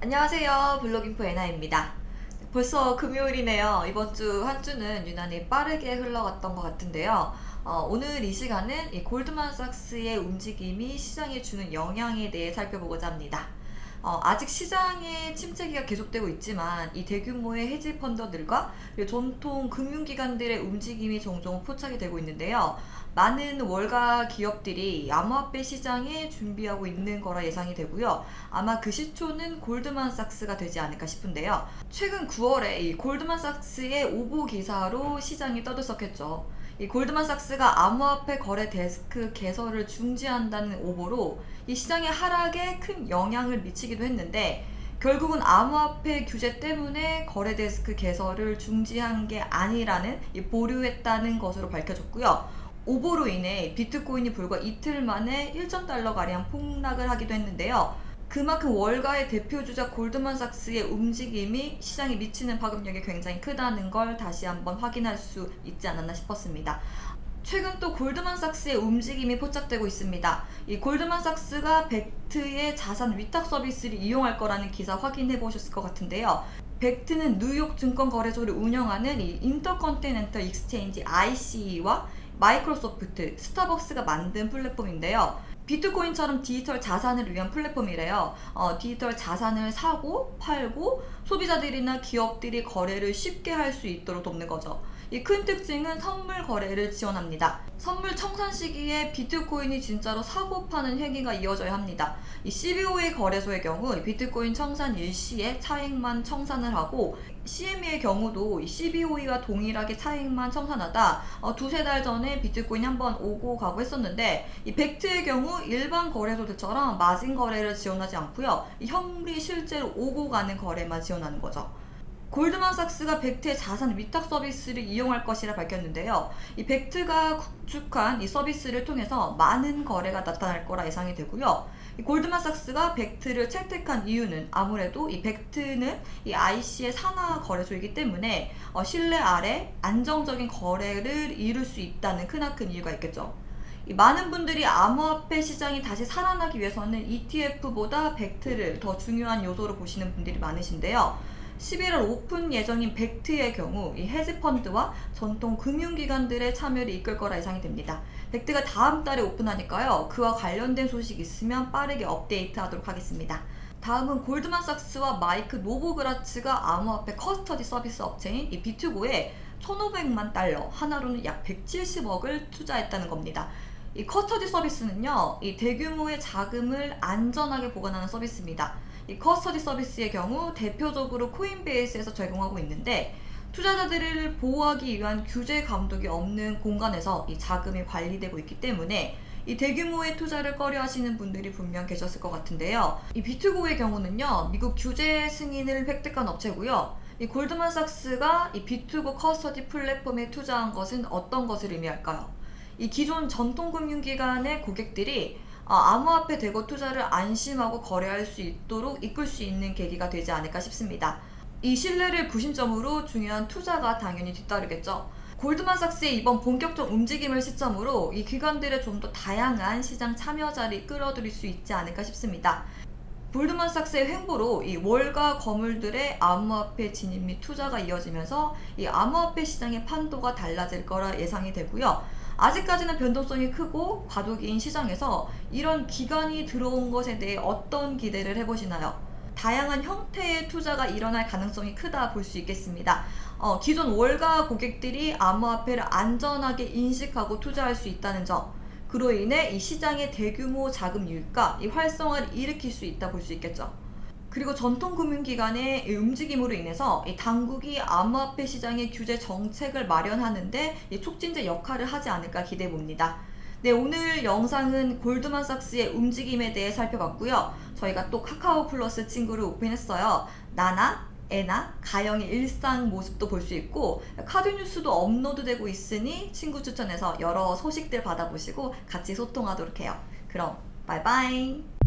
안녕하세요. 블로깅포 에나입니다. 벌써 금요일이네요. 이번 주 한 주는 유난히 빠르게 흘러갔던 것 같은데요. 어, 오늘 이 시간은 이 골드만삭스의 움직임이 시장에 주는 영향에 대해 살펴보고자 합니다 어, 아직 시장의 침체기가 계속되고 있지만 이 대규모의 해지 펀더들과 전통 금융기관들의 움직임이 종종 포착이 되고 있는데요. 많은 월가 기업들이 암호화폐 시장에 준비하고 있는 거라 예상이 되고요. 아마 그 시초는 골드만삭스가 되지 않을까 싶은데요. 최근 9월에 이 골드만삭스의 오보 기사로 시장이 떠들썩했죠. 이 골드만삭스가 암호화폐 거래 데스크 개설을 중지한다는 오보로 이 시장의 하락에 큰 영향을 미치기도 했는데 결국은 암호화폐 규제 때문에 거래 데스크 개설을 중지한 게 아니라는 보류했다는 것으로 밝혀졌고요. 오보로 인해 비트코인이 불과 이틀 만에 1.달러가량 폭락을 하기도 했는데요. 그만큼 월가의 대표주자 골드만삭스의 움직임이 시장에 미치는 파급력이 굉장히 크다는 걸 다시 한번 확인할 수 있지 않았나 싶었습니다. 최근 또 골드만삭스의 움직임이 포착되고 있습니다. 이 골드만삭스가 벡트의 자산 위탁 서비스를 이용할 거라는 기사 확인해 보셨을 것 같은데요. 벡트는 뉴욕 증권거래소를 운영하는 이 인터컨티넨털 익스체인지 ICE와 마이크로소프트, 스타벅스가 만든 플랫폼인데요. 비트코인처럼 디지털 자산을 위한 플랫폼이래요. 어, 디지털 자산을 사고 팔고 소비자들이나 기업들이 거래를 쉽게 할 수 있도록 돕는 거죠. 이 큰 특징은 선물 거래를 지원합니다. 선물 청산 시기에 비트코인이 진짜로 사고 파는 행위가 이어져야 합니다. 이 CBO의 거래소의 경우 비트코인 청산 일시에 차액만 청산을 하고 CME의 경우도 CBOE와 동일하게 차익만 청산하다 어, 두세 달 전에 비트코인이 한번 오고 가고 했었는데 이 벡트의 경우 일반 거래소들처럼 마진 거래를 지원하지 않고요. 이 현물이 실제로 오고 가는 거래만 지원하는 거죠. 골드만삭스가 벡트의 자산 위탁 서비스를 이용할 것이라 밝혔는데요. 이 벡트가 구축한 이 서비스를 통해서 많은 거래가 나타날 거라 예상이 되고요. 이 골드만삭스가 벡트를 채택한 이유는 아무래도 이 벡트는 이 ICE의 산하 거래소이기 때문에 어, 신뢰 아래 안정적인 거래를 이룰 수 있다는 크나큰 이유가 있겠죠. 많은 분들이 암호화폐 시장이 다시 살아나기 위해서는 ETF보다 벡트를 더 중요한 요소로 보시는 분들이 많으신데요. 11월 오픈 예정인 벡트의 경우 이 헤지펀드와 전통 금융기관들의 참여를 이끌 거라 예상이 됩니다. 벡트가 다음 달에 오픈하니까요. 그와 관련된 소식 있으면 빠르게 업데이트 하도록 하겠습니다. 다음은 골드만삭스와 마이크 노보그라츠가 암호화폐 custody 서비스 업체인 이 비트고에 1,500만 달러, 원화로는 약 170억을 투자했다는 겁니다. 이 custody 서비스는요, 이 대규모의 자금을 안전하게 보관하는 서비스입니다. 이 custody 서비스의 경우 대표적으로 코인베이스에서 제공하고 있는데 투자자들을 보호하기 위한 규제 감독이 없는 공간에서 이 자금이 관리되고 있기 때문에 이 대규모의 투자를 꺼려 하시는 분들이 분명 계셨을 것 같은데요. 이 비트고의 경우는요, 미국 규제 승인을 획득한 업체고요. 이 골드만삭스가 이 비트고 커스터디 플랫폼에 투자한 것은 어떤 것을 의미할까요? 이 기존 전통금융기관의 고객들이 아, 암호화폐 대거 투자를 안심하고 거래할 수 있도록 이끌 수 있는 계기가 되지 않을까 싶습니다. 이 신뢰를 구심점으로 중요한 투자가 당연히 뒤따르겠죠. 골드만삭스의 이번 본격적 움직임을 시점으로 이 기관들의 좀 더 다양한 시장 참여자를 끌어들일 수 있지 않을까 싶습니다. 골드만삭스의 횡보로 이 월가 거물들의 암호화폐 진입 및 투자가 이어지면서 이 암호화폐 시장의 판도가 달라질 거라 예상이 되고요. 아직까지는 변동성이 크고 과도기인 시장에서 이런 기관이 들어온 것에 대해 어떤 기대를 해보시나요? 다양한 형태의 투자가 일어날 가능성이 크다 볼 수 있겠습니다. 어, 기존 월가 고객들이 암호화폐를 안전하게 인식하고 투자할 수 있다는 점 그로 인해 이 시장의 대규모 자금 유입과 이 활성화를 일으킬 수 있다 볼 수 있겠죠. 그리고 전통금융기관의 움직임으로 인해서 당국이 암호화폐 시장의 규제 정책을 마련하는데 촉진제 역할을 하지 않을까 기대해 봅니다. 네, 오늘 영상은 골드만삭스의 움직임에 대해 살펴봤고요. 저희가 또 카카오 플러스 친구를 오픈했어요. 나나, 애나, 가영의 일상 모습도 볼 수 있고 카드 뉴스도 업로드되고 있으니 친구 추천해서 여러 소식들 받아보시고 같이 소통하도록 해요. 그럼 바이바이